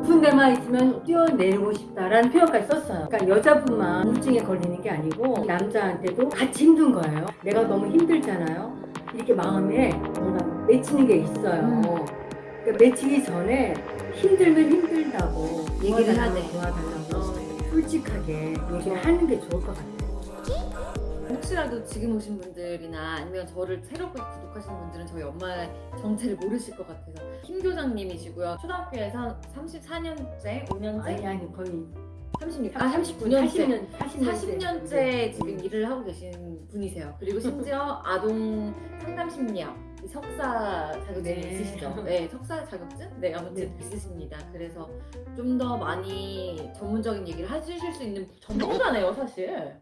높은 데만 있으면 뛰어내리고 싶다라는 표현까지 썼어요. 그러니까 여자분만 우울증에 걸리는 게 아니고 남자한테도 같이 힘든 거예요. 내가 너무 힘들잖아요. 이렇게 마음에 뭔가 맺히는 게 있어요. 음. 그러니까 맺히기 전에 힘들면 힘들다고 얘기를 돼. 도와달라고 어. 솔직하게 얘기를 하는 게 좋을 것 같아요. 혹시라도 지금 오신 분들이나 아니면 저를 새롭게 구독하시는 분들은 저희 엄마의 정체를 모르실 것 같아서 김 교장님이시고요. 초등학교에서 34년째, 5년째, 아니 아니 거의 36, 아 39년째, 40년 40년째, 40년째 지금 일을 하고 계신 분이세요. 그리고 심지어 아동 상담 심리학 이 석사 자격증이 네. 있으시죠? 네, 석사 자격증? 네, 아무튼 네. 있으십니다. 그래서 좀 더 많이 전문적인 얘기를 해주실 수 있는 전문가네요, 사실.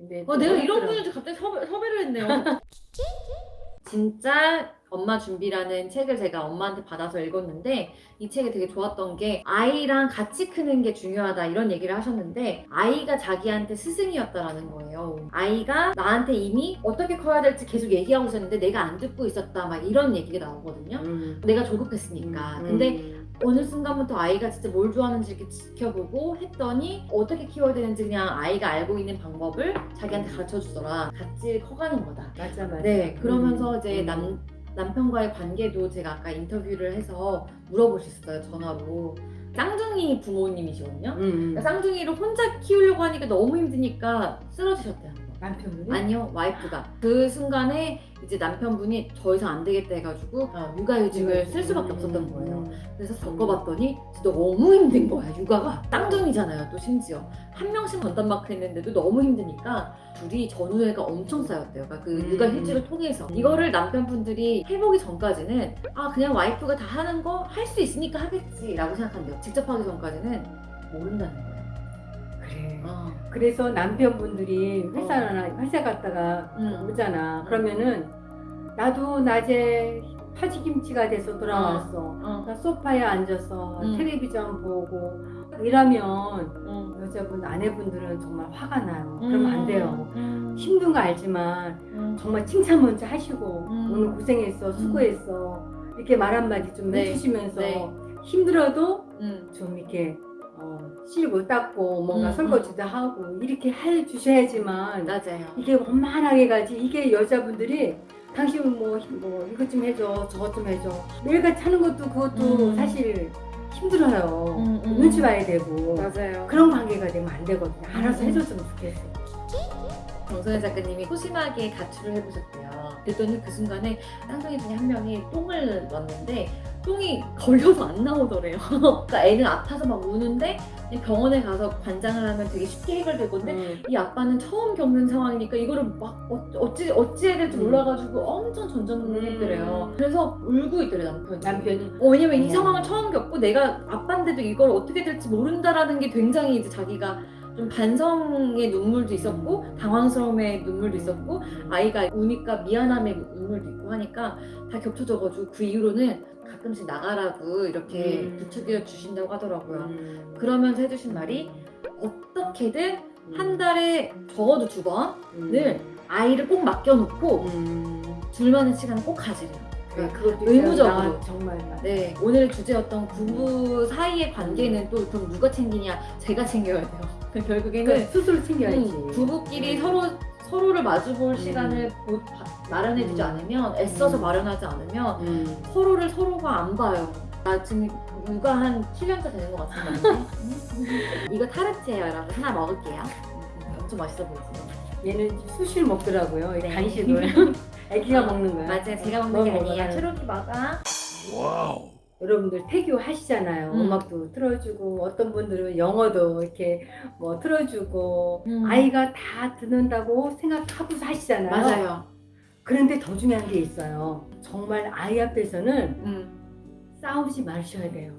근데 어, 내가 이런. 분인지 갑자기 섭외, 섭외를 했네요. 진짜 엄마 준비라는 책을 제가 엄마한테 받아서 읽었는데 이 책이 되게 좋았던 게 아이랑 같이 크는 게 중요하다 이런 얘기를 하셨는데 아이가 자기한테 스승이었다라는 거예요. 아이가 나한테 이미 어떻게 커야 될지 계속 얘기하고 있었는데 내가 안 듣고 있었다 막 이런 얘기가 나오거든요. 음. 내가 조급했으니까. 음. 근데 어느 순간부터 아이가 진짜 뭘 좋아하는지 이렇게 지켜보고 했더니 어떻게 키워야 되는지 그냥 아이가 알고 있는 방법을 자기한테 가르쳐 주더라. 같이 커가는 거다. 맞아 맞아. 네, 그러면서 음. 이제 남, 남편과의 관계도 제가 아까 인터뷰를 해서 물어보셨어요, 전화로. 쌍둥이 부모님이시거든요. 음. 그러니까 쌍둥이를 혼자 키우려고 하니까 너무 힘드니까 번. 남편분이 아니요, 와이프가. 그 순간에 이제 남편분이 더 이상 안 되겠다 해가지고 어, 육아휴직을 쓸 수밖에 없었던 거예요. 음. 그래서 겪어봤더니 진짜 너무 힘든 거야 육아가 쌍둥이잖아요 또 심지어 한 명씩 건담마크 했는데도 너무 힘드니까 둘이 전우회가 엄청 쌓였대요 그러니까 그 음. 육아휴직을 통해서 이거를 남편분들이 해보기 전까지는 아 그냥 와이프가 다 하는 거 할 수 있으니까 하겠지 라고 생각한대요 직접 하기 전까지는 모른다는 거예요 그래. 어. 그래서 남편분들이 회사나 회사 갔다가 음. 오잖아. 그러면은 나도 낮에 파지김치가 돼서 돌아왔어. 어. 나 소파에 앉아서 음. 텔레비전 보고 이러면 음. 여자분 아내분들은 정말 화가 나요. 그러면 안 돼요. 음. 힘든 거 알지만 음. 정말 칭찬 먼저 하시고 음. 오늘 고생했어 수고했어 이렇게 말 한마디 좀 네. 해주시면서 네. 힘들어도 음. 좀 이렇게 어, 실고 닦고 뭔가 음, 설거지도 하고 이렇게 해 주셔야지만 맞아요 이게 원만하게 가지 이게 여자분들이 당신 뭐, 힘- 뭐 이것 좀 해줘 저것 좀 해줘 매일같이 하는 것도 그것도 음. 사실 힘들어요 음, 음. 눈치 봐야 되고 맞아요 그런 관계가 되면 안 되거든요 알아서 음. 해줬으면 좋겠어 정선혜 작가님이 소심하게 가출을 해보셨대요. 그랬더니 그 순간에 쌍둥이 중에 한 명이 똥을 놨는데 똥이 걸려서 안 나오더래요. 그러니까 애는 아파서 막 우는데 병원에 가서 관장을 하면 되게 쉽게 해결될 건데 음. 이 아빠는 처음 겪는 상황이니까 이거를 막 어- 어찌 어찌 해야 될지 음. 몰라가지고 엄청 전전긍긍했더래요. 그래서 울고 있더래 남편이. 남편이 어, 왜냐면 이 음. 상황을 처음 겪고 내가 아빠인데도 이걸 어떻게 될지 모른다라는 게 굉장히 이제 자기가 좀 반성의 눈물도 있었고 당황스러움의 눈물도 있었고 아이가 우니까 미안함의 눈물도 있고 하니까 다 겹쳐져가지고 그 이후로는 가끔씩 나가라고 이렇게 음. 부추겨 주신다고 하더라고요. 음. 그러면서 해주신 말이 어떻게든 한 달에 적어도 두 번을 아이를 꼭 맡겨놓고 음. 둘만의 시간을 꼭 가지래요. 네, 그것도 의무적으로. 나 정말. 네, 오늘 주제였던 부부 사이의 관계는 또 그럼 누가 챙기냐? 제가 챙겨야 돼요. 결국에는 그러니까 스스로 챙겨야지. 음, 부부끼리 음. 서로 서로를 마주볼 음. 시간을 보- 바- 마련해주지 음. 않으면 애써서 음. 마련하지 않으면 음. 서로를 서로가 안 봐요. 나 지금 육아 한 7년차 되는 것 같은데 이거 타르트예요 여러분 하나 먹을게요 음, 엄청 맛있어 보이죠? 얘는 수시를 먹더라고요. 이 네. 간식을. 애기가 먹는 거야. 맞아요 제가 어, 먹는 게 아니에요. 초록이 먹어 여러분들 태교 하시잖아요. 음. 음악도 틀어주고 어떤 분들은 영어도 이렇게 뭐 틀어주고 음. 아이가 다 듣는다고 생각하고 하시잖아요. 맞아요 그런데 더 중요한 게 있어요. 정말 아이 앞에서는 음. 싸우지 마셔야 돼요.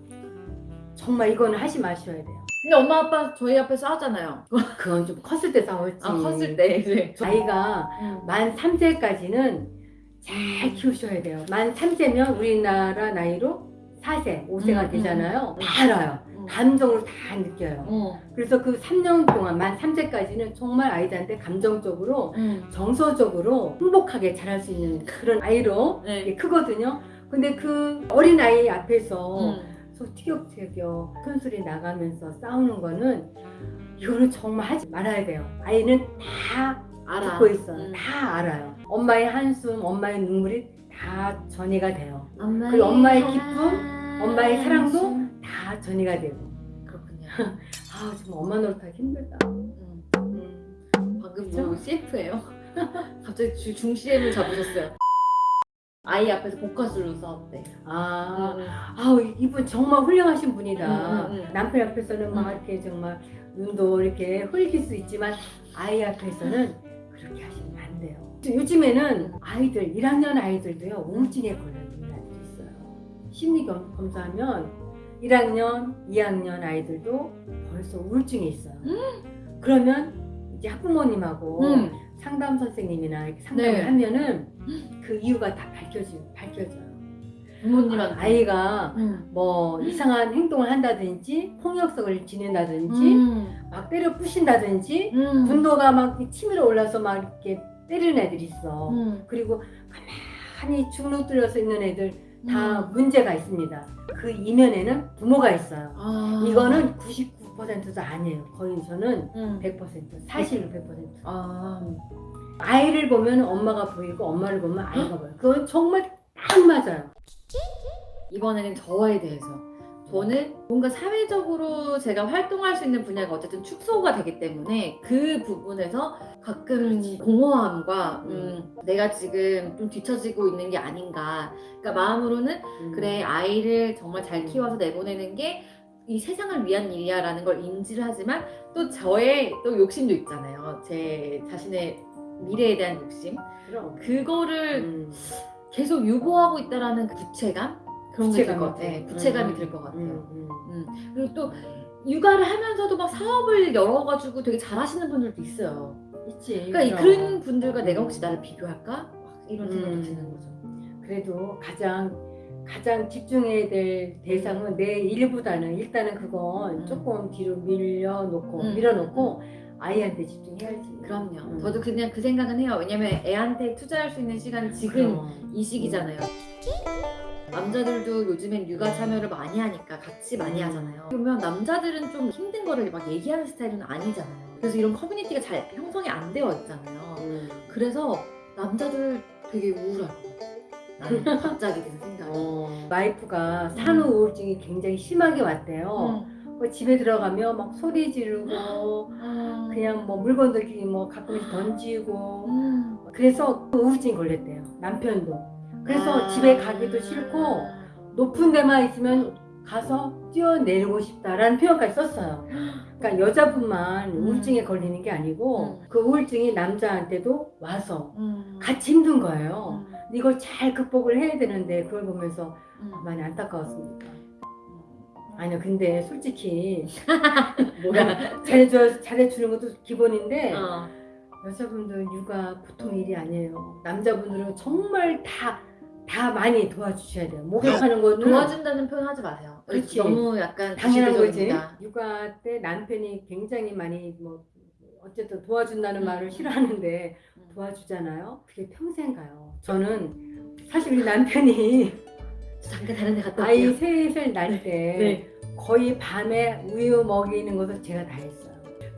정말 이거는 하지 마셔야 돼요. 근데 엄마 아빠 저희 앞에 싸웠잖아요 그건 좀 컸을 때 싸웠지. 아 컸을 때 이제 아이가 음. 만 3세까지는 잘 키우셔야 돼요. 만 3세면 우리나라 나이로 4세, 5세가 음, 되잖아요. 음. 다 알아요. 음. 감정을 다 느껴요. 어. 그래서 그 3년 동안 만 3세까지는 정말 아이들한테 감정적으로 음. 정서적으로 행복하게 자랄 수 있는 그런 아이로 네. 크거든요. 근데 그 어린 아이 앞에서 음. 티격태격 큰 소리 나가면서 싸우는 거는 이거는 정말 하지 말아야 돼요. 아이는 다 알아. 듣고 있어요. 음. 다 알아요. 엄마의 한숨, 엄마의 눈물이 다 전이가 돼요. 엄마의, 그리고 엄마의 기쁨. 엄마의 사랑도 다 전이가 되고. 그렇군요. 아 정말 엄마 노릇하기 힘들다. 음. 음. 방금 그쵸? 뭐 CF예요? 갑자기 주, 중CM을 잡으셨어요. 아이 앞에서 복화술로 싸웠대. 아, 음. 아우 이분 정말 훌륭하신 분이다. 음, 음, 음. 남편 앞에서는 막 음. 이렇게 정말 눈도 이렇게 흘릴 수 있지만 아이 앞에서는 그렇게 돼 요. 요즘에는 아이들 1학년 아이들도요 우울증에 걸리는 아이들이 있어요. 심리 검- 검사하면 1학년, 2학년 아이들도 벌써 우울증에 있어요. 그러면 이제 학부모님하고 음. 상담 선생님이나 이렇게 상담을 네. 하면은 그 이유가 다 밝혀져 밝혀져요. 부모님한테. 아이가 음. 뭐 이상한 행동을 한다든지 폭력성을 지닌다든지 음. 막 때려 부신다든지 음. 분노가 막 치밀어 올라서 막 이렇게 때리는 애들이 있어. 음. 그리고 가만히 주눅들어서 있는 애들 다 음. 문제가 있습니다. 그 이면에는 부모가 있어요. 아. 이거는 99%도 아니에요. 거의 저는 음. 100% 사실로 100%. 아. 아이를 보면 엄마가 보이고 엄마를 보면 아이가 보여요. 그건 정말 딱 맞아요. 이번에는 저에 대해서 저는 뭔가 사회적으로 제가 활동할 수 있는 분야가 어쨌든 축소가 되기 때문에 그 부분에서 가끔 그렇지. 공허함과 음, 내가 지금 좀 뒤처지고 있는 게 아닌가 그러니까 마음으로는 음. 그래 아이를 정말 잘 키워서 내보내는 게 이 세상을 위한 일이야 라는 걸 인지를 하지만 또 저의 또 욕심도 있잖아요 제 자신의 미래에 대한 욕심 그럼. 그거를 음. 계속 유보하고 있다라는 그 부채감 그런 게 들것 부채감이 같아요. 네, 들- 부채감이 음, 들것 같아요. 음, 음. 그리고 또 육아를 하면서도 막 사업을 열어가지고 되게 잘하시는 분들도 있어요. 있지. 그러니까 이 그럼. 그런 분들과 내가 혹시 나를 비교할까? 막 이런 생각도 음. 드는 거죠. 그래도 가장 가장 집중해야 될 대상은 내 일보다는 일단은 그건 음. 조금 뒤로 밀려놓고 음. 밀어놓고 아이한테 집중해야지. 그럼요. 음. 저도 그냥 그 생각은 해요. 왜냐면 애한테 투자할 수 있는 시간이 지금 그럼. 이 시기잖아요. 남자들도 요즘엔 육아 참여를 많이 하니까 같이 많이 음. 하잖아요. 그러면 남자들은 좀 힘든 거를 막 얘기하는 스타일은 아니잖아요. 그래서 이런 커뮤니티가 잘 형성이 안 되어 있잖아요. 음. 그래서 남자들 되게 것 같아요. 나는 갑자기 든 생각이. 어, 와이프가 산후 우울증이 굉장히 심하게 왔대요. 음. 그 집에 들어가면 막 소리 지르고 음. 그냥 뭐 물건들 뭐 가끔씩 던지고 음. 그래서 우울증이 걸렸대요. 남편도. 그래서 아. 집에 가기도 싫고 높은 데만 있으면 가서 뛰어내리고 싶다라는 표현까지 썼어요. 그러니까 여자분만 음. 우울증에 걸리는 게 아니고 음. 그 우울증이 남자한테도 와서 음. 같이 힘든 거예요. 음. 이걸 잘 극복을 해야 되는데 그걸 보면서 음. 많이 안타까웠습니다. 음. 아니요, 근데 솔직히 뭐야? 잘해줘 잘해주는 것도 기본인데 어. 여자분들 육아 보통 일이 아니에요. 남자분들은 정말 다 다 많이 도와주셔야 돼요. 목욕하는 거는 도와준다는 표현 하지 마세요. 그렇지. 너무 약간 당연한 거지. 육아 때 남편이 굉장히 많이 뭐 어쨌든 도와준다는 음. 말을 싫어하는데 음. 도와주잖아요. 그게 평생 가요. 저는 사실 우리 남편이 잠깐 다른 데 갔다 아이 올게요. 셋을 날때 네. 거의 밤에 우유 먹이는 것을 제가 다 했어요.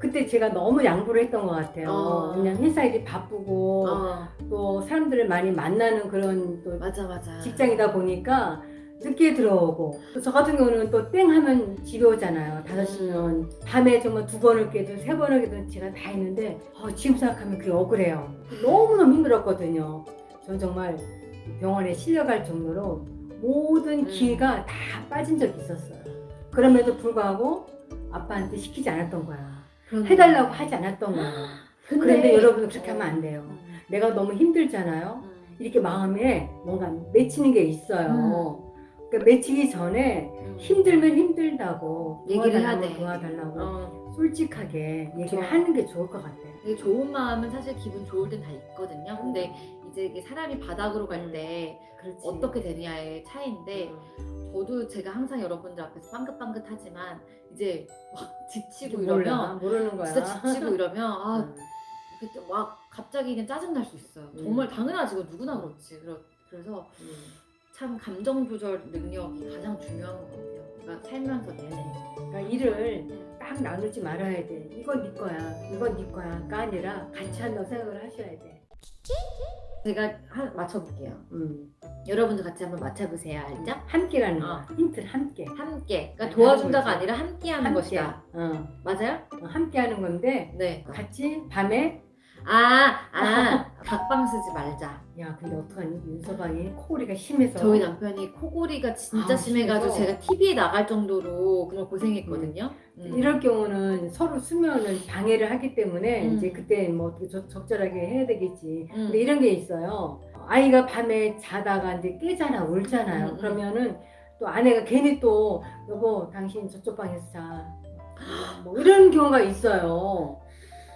그때 제가 너무 양보를 했던 것 같아요. 어. 그냥 회사 일이 바쁘고 어, 또 사람들을 많이 만나는 그런 또 맞아 맞아. 직장이다 보니까 늦게 들어오고 또 저 같은 경우는 또 땡 하면 집에 오잖아요. 다섯 시면 밤에 정말 두 번을 깨도 세 번을 깨도 제가 다 했는데 어, 지금 생각하면 그게 억울해요. 너무너무 힘들었거든요. 전 정말 병원에 실려갈 정도로 모든 음. 기회가 다 빠진 적이 있었어요. 그럼에도 불구하고 아빠한테 시키지 않았던 거야. 그러네. 해달라고 하지 않았던 거야. 근데, 그런데 여러분 그렇게 하면 안 돼요. 음, 내가 너무 힘들잖아요. 음. 이렇게 마음에 뭔가 맺히는 게 있어요. 그러니까 맺히기 전에 음. 힘들면 힘들다고 얘기를 해야 도와달라고 어, 솔직하게 얘기를 좋아. 하는 게 좋을 것 같아요. 좋은 마음은 사실 기분 좋을 땐 다 있거든요. 근데 이제 이게 사람이 바닥으로 갈 때. 어떻게 되냐의 차이인데 음. 저도 제가 항상 여러분들 앞에서 빵긋빵긋하지만 이제 막 지치고 이러면 모르는 거야. 진짜 지치고 이러면 아 음. 그때 막 갑자기 그냥 짜증 날 수 있어요. 음. 정말 당연하지 그 누구나 그렇지. 그러- 그래서 음. 참 감정 조절 능력이 가장 중요한 것 같아요. 그러니까 살면서 내내. 그러니까 일을 딱 나누지 말아야 돼. 이건 네 거야, 이건 네 거야가 아니라 같이 한다고 생각을 하셔야 돼. 제가 한 맞춰볼게요. 음. 여러분도 같이 한번 맞춰보세요. 알죠? 함께라는 어. 거야. 힌트를 함께. 함께. 그러니까 네, 도와준다가. 아니라 함께하는 함께. 것이다. 어. 맞아요? 어, 함께하는 건데 네. 같이 밤에 아, 아, 각방 쓰지 말자. 야 근데 어떡하니 윤서방이 코골이가 심해서 저희 남편이 코골이가 진짜 아, 심해가지고 심해서? 제가 TV에 나갈 정도로 정말 고생했거든요. 음. 이럴 경우는 서로 수면을 방해를 하기 때문에 음. 이제 그때 뭐 어떻게 적- 적절하게 해야 되겠지. 음. 근데 이런 게 있어요. 아이가 밤에 자다가 이제 깨잖아, 울잖아요. 음, 음. 그러면은 또 아내가 괜히 또 여보 당신 저쪽 방에서 자. 뭐 이런 경우가 있어요.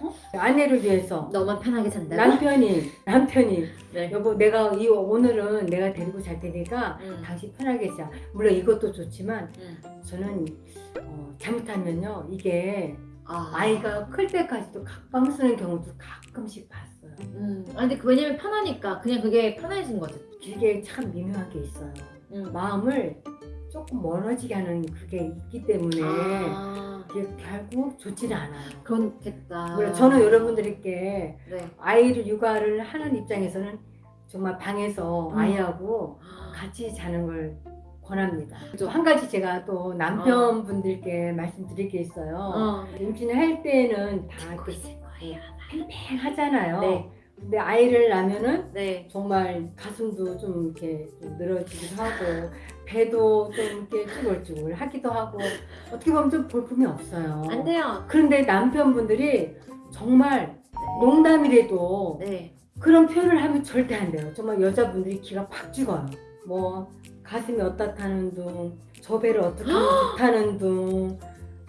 어? 아내를 위해서 너만 편하게 잔다고? 남편이 남편이 네. 여보 내가 이 오늘은 내가 데리고 잘 테니까 음. 당신 편하게 자. 물론 이것도 좋지만 음. 저는 어, 잘못하면요 이게 아. 아이가 클 때까지도 각방 쓰는 경우도 가끔씩 봤어요. 음. 아, 근데 그 왜냐면 편하니까 그냥 그게 편해진 거지. 이게 참 미묘한 게 있어요. 음. 마음을 조금 멀어지게 하는 그게 있기 때문에 아, 이게 결국 좋지는 않아요. 그렇겠다. 물론 저는 여러분들께 네. 아이를 육아를 하는 입장에서는 정말 방에서 음. 아이하고 같이 자는 걸 권합니다. 한 가지 제가 또 남편분들께 말씀드릴 게 있어요. 어. 임신할 때는 다. 팽팽하잖아요. 네. 근데 아이를 낳으면은 네. 정말 가슴도 좀 이렇게 좀 늘어지기도 하고 배도 좀 이렇게 쭈글쭈글 하기도 하고 어떻게 보면 좀 볼품이 없어요. 안 돼요. 그런데 남편분들이 정말 농담이라도 네. 그런 표현을 하면 절대 안 돼요. 정말 여자분들이 기가 팍 죽어요. 뭐 가슴이 어떻다는 둥, 저 배를 어떻게 하면 좋다는 둥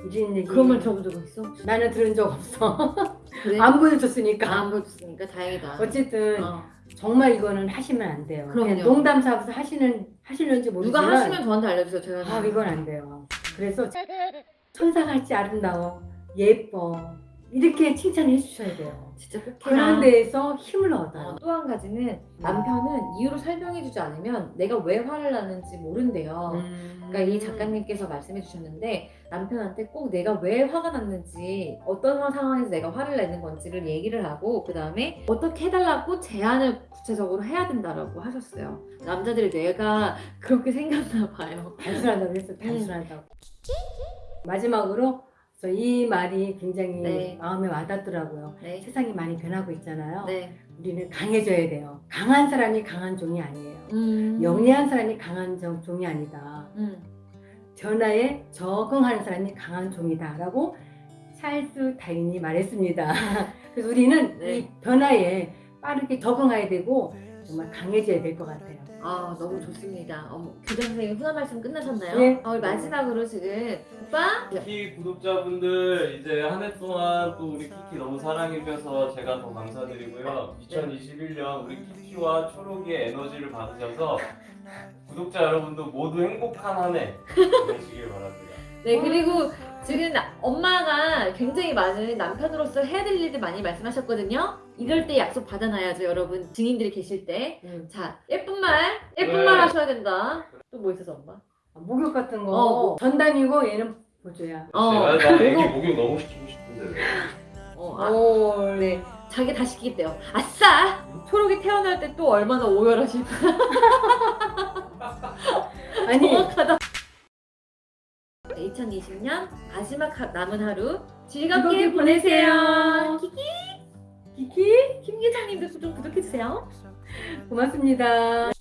이런 얘기. 그런 말 들어본 적 있어? 나는 들은 적 없어. 그래? 안 보여줬으니까. 안 보여줬으니까 다행이다. 어쨌든 어. 정말 이거는 하시면 안 돼요. 그럼요. 농담 삼아서 하시는 하시는지 모르지만 누가 하시면 저한테 알려주세요. 제가 아 이건 안 돼요. 그래서 천사같이 아름다워, 예뻐 이렇게 칭찬해 주셔야 돼요. 진짜 꼭 그런. 데에서 힘을 얻어요. 또 한 가지는 남편은 이유를 설명해 주지 않으면 내가 왜 화를 나는지 모른대요. 음. 그러니까 이 작가님께서 말씀해 주셨는데 남편한테 꼭 내가 왜 화가 났는지 어떤 상황에서 내가 화를 내는 건지를 얘기를 하고 그 다음에 어떻게 해달라고 제안을 구체적으로 해야 된다라고 하셨어요. 남자들의 뇌가 그렇게 생겼나 봐요. 단순하다고 했어, 단순하다고. 마지막으로 저이 말이 굉장히 네. 마음에 와닿더라고요. 네. 세상이 많이 변하고 있잖아요. 네. 우리는 강해져야 돼요. 강한 사람이 강한 종이 아니에요. 음. 영리한 사람이 강한 종- 종이 아니다. 음. 변화에 적응하는 사람이 강한 종이다 라고 찰스 다인이 말했습니다. 그래서 우리는 네. 이 변화에 빠르게 적응해야 되고 정말 강해져야 될 것 같아요. 아 너무 좋습니다. 어머, 교장 선생님 훈화 말씀 끝나셨나요? 네. 어, 마지막으로 지금 오빠 키키 구독자분들 이제 한 해 동안 또 우리 키키 너무 사랑해주셔서 제가 더 감사드리고요. 2021년 우리 키키와 초록이의 에너지를 받으셔서 구독자 여러분도 모두 행복한 한해 보내시길 바랍니다. 네 그리고 지금 나- 엄마가 굉장히 많은 남편으로서 해야 될 일들 많이 말씀하셨거든요. 이럴 때 약속 받아놔야죠 여러분 증인들이 계실 때. 음. 자 예쁜 말 예쁜 네. 말 하셔야 된다. 또 뭐 있어서 엄마? 목욕 같은 거 어, 뭐. 전담이고 얘는 보조야. 어. 제가 나 애기 목욕 너무 시키고 싶은데 어, 아, 오, 네. 자기 다 시키겠대요. 아싸! 초록이 태어날 때 또 얼마나 오열하실까. 아니 정확하다. 2020년 마지막 하- 남은 하루 즐겁게. 보내세요. 키키 키키 김 기자님도 좀 구독해주세요. 고맙습니다.